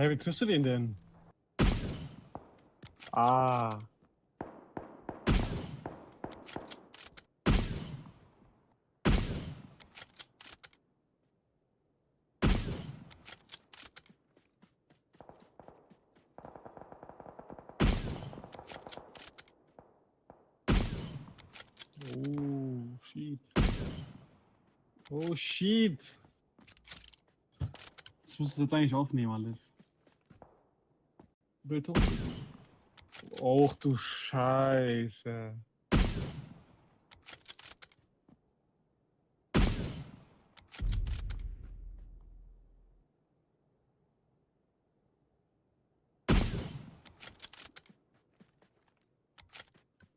Hä, wie triffst du den denn? Ah. Oh, shit. Oh, shit. Das musst du jetzt eigentlich aufnehmen, alles. Bild hoch. Och du Scheiße.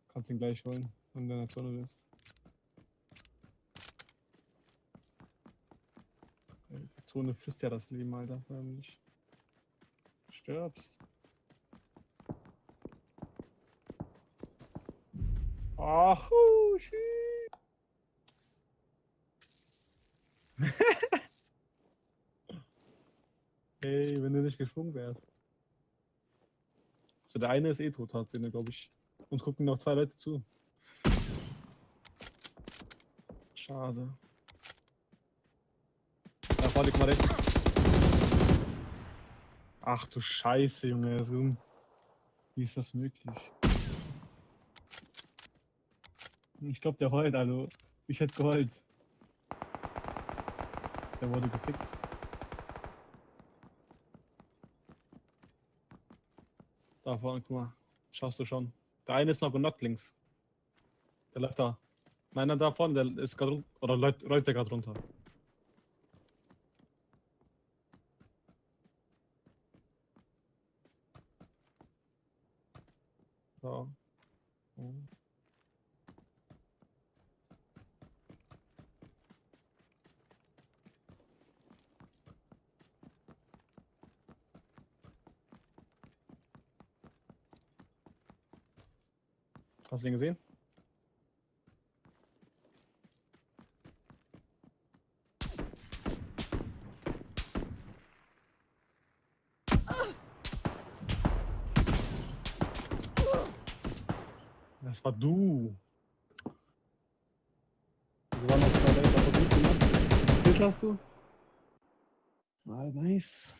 Kannst ihn gleich holen, wenn du in der Zone bist. Ey, Die Zone frisst ja das Leben, Alter, förmlich. Stirbst. Ach, oh, shit. Ey, wenn du nicht geschwungen wärst. So, der eine ist eh tot, hat den, glaube ich. Uns gucken noch zwei Leute zu. Schade. Da vorne, guck mal rechts. Ach du Scheiße, Junge. Wie ist das möglich? Ich glaube, der heult, also. Ich hätte geheult. Der wurde gefickt. Da vorne, guck mal. Schaust du schon. Der eine ist noch genockt links. Der läuft da. Nein, nein, da vorne, der ist gerade runter. Oder läuft, läuft der gerade runter. So. Hast du ihn gesehen? Das war du. Wir waren auf zwei Leute, aber gut gemacht. Bild hast du? Ah, nice.